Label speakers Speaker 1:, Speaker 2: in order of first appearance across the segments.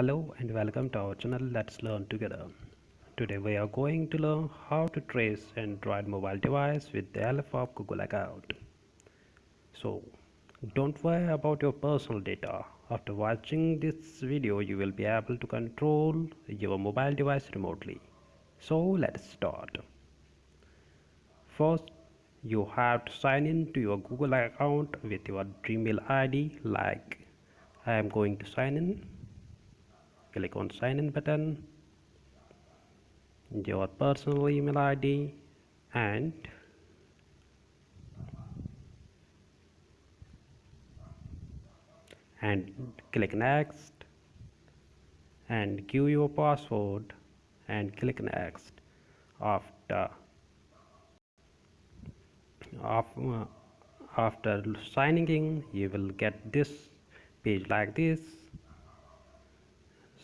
Speaker 1: Hello and welcome to our channel Let's Learn Together. Today we are going to learn how to trace Android mobile device with the help of Google account. So don't worry about your personal data. After watching this video you will be able to control your mobile device remotely. So let's start. First you have to sign in to your Google account with your Gmail ID like I am going to sign in click on sign in button your personal email id and and click next and give your password and click next after uh, after signing in you will get this page like this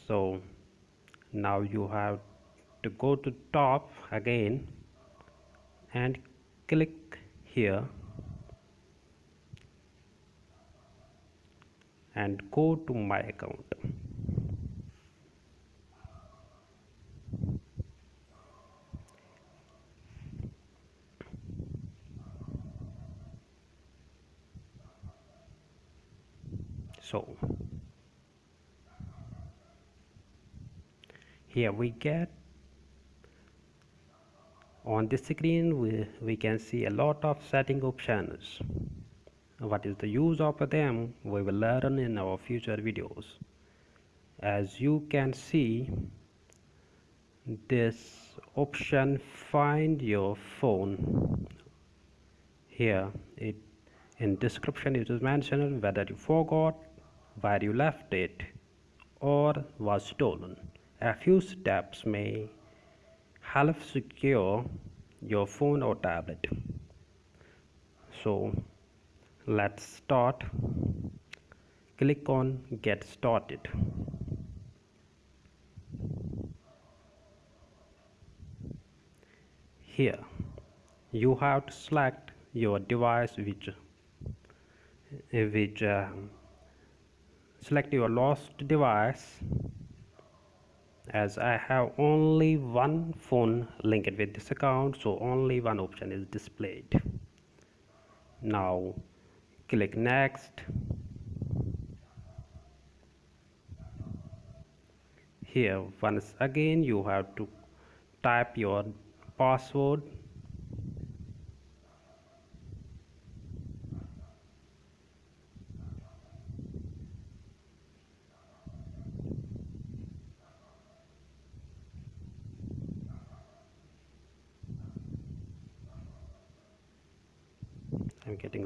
Speaker 1: so now you have to go to top again and click here and go to my account. So here we get. On this screen we, we can see a lot of setting options what is the use of them? We will learn in our future videos. As you can see this option find your phone. Here it in description it is mentioned whether you forgot where you left it or was stolen a few steps may help secure your phone or tablet. So let's start. Click on get started. Here you have to select your device which which uh, select your lost device as I have only one phone linked with this account so only one option is displayed. Now click next. Here once again you have to type your password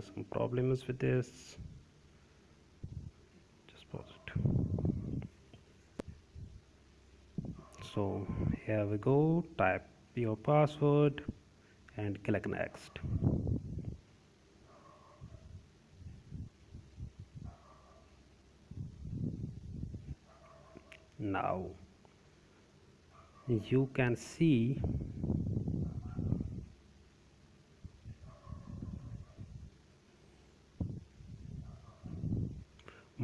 Speaker 1: Some problems with this. Just pause it. So here we go. Type your password and click next. Now you can see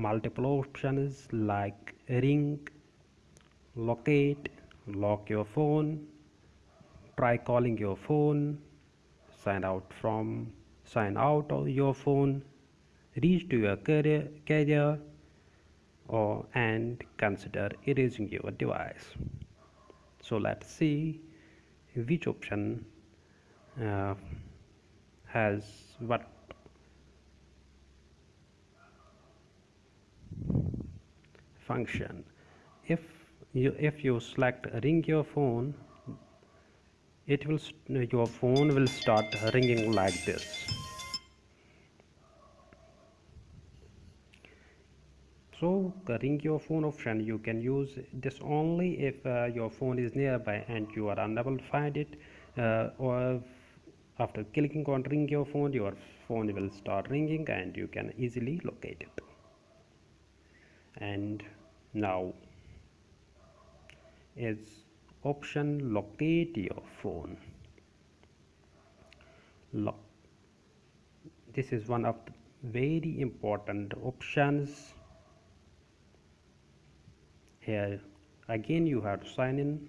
Speaker 1: multiple options like ring locate lock your phone try calling your phone sign out from sign out of your phone reach to your carrier, carrier or and consider erasing your device. So let's see which option uh, has what function. If you if you select ring your phone it will your phone will start ringing like this. So ring your phone option you can use this only if uh, your phone is nearby and you are unable to find it uh, or after clicking on ring your phone your phone will start ringing and you can easily locate it. And now is option locate your phone. Lock. this is one of the very important options. Here again you have to sign in.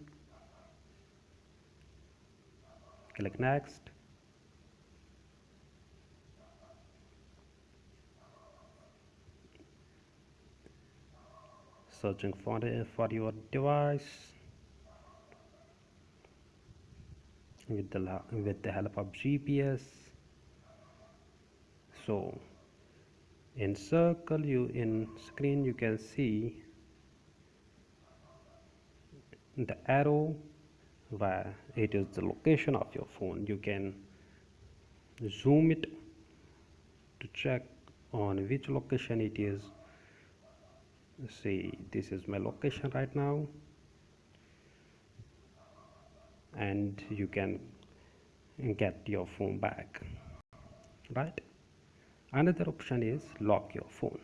Speaker 1: Click next searching for, for your device. With the, with the help of GPS so in circle you in screen you can see the arrow where it is the location of your phone. You can zoom it to check on which location it is see this is my location right now. And you can get your phone back right? Another option is lock your phone.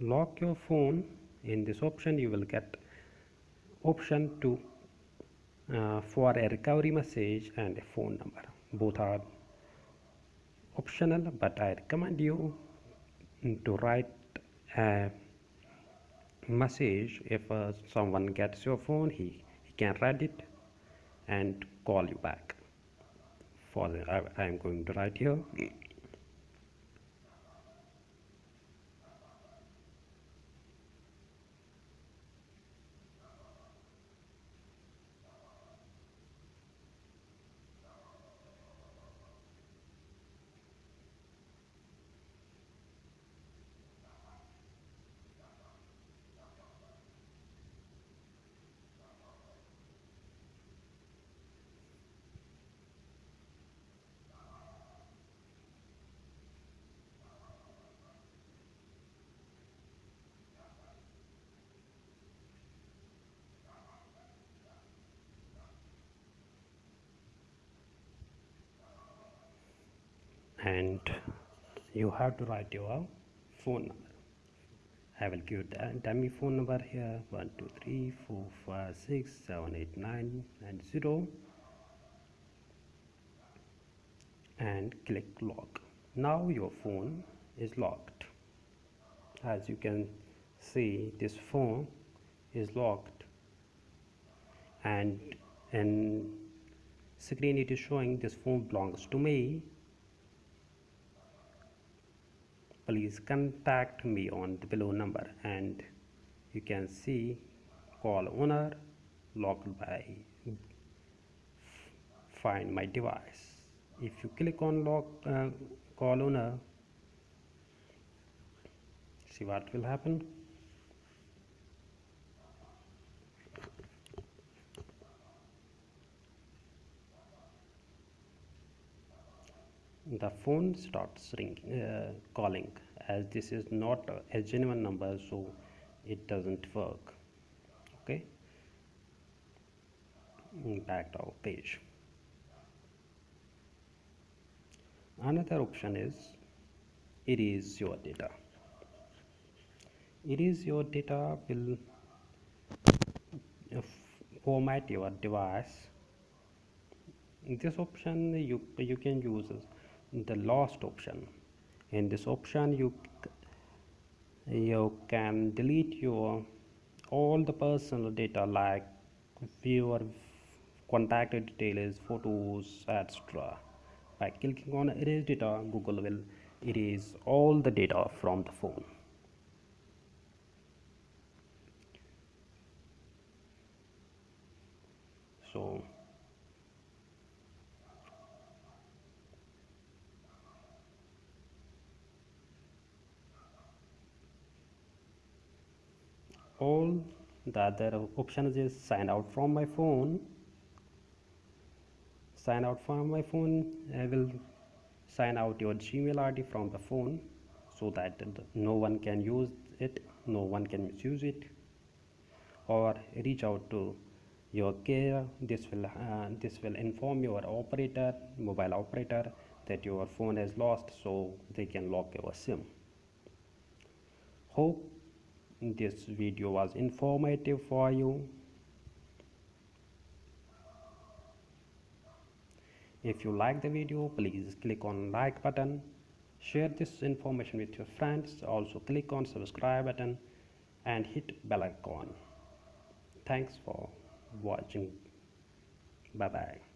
Speaker 1: Lock your phone. In this option you will get option to uh, for a recovery message and a phone number. Both are optional but i recommend you to write a message if uh, someone gets your phone he, he can read it and call you back. For the, I, I am going to write here and you have to write your phone number. I will give the dummy phone number here 1 2 3 4 5 6 7 8 9 and 0 and click lock now your phone is locked. As you can see this phone is locked. And in screen it is showing this phone belongs to me please contact me on the below number and you can see call owner locked by find my device. If you click on lock uh, call owner see what will happen the phone starts ringing uh, calling as this is not a genuine number so it doesn't work. Okay? Back to our page. Another option is erase your data. Erase your data will format your device. This option you you can use the last option. In this option you you can delete your all the personal data like your contact details photos etc by clicking on erase data google will erase all the data from the phone. So all the other options is sign out from my phone. Sign out from my phone I will sign out your Gmail ID from the phone so that no one can use it no one can misuse it or reach out to your care. This will uh, this will inform your operator mobile operator that your phone is lost so they can lock your sim. Hope this video was informative for you. If you like the video please click on like button. Share this information with your friends. Also click on subscribe button and hit bell icon. Thanks for watching. Bye bye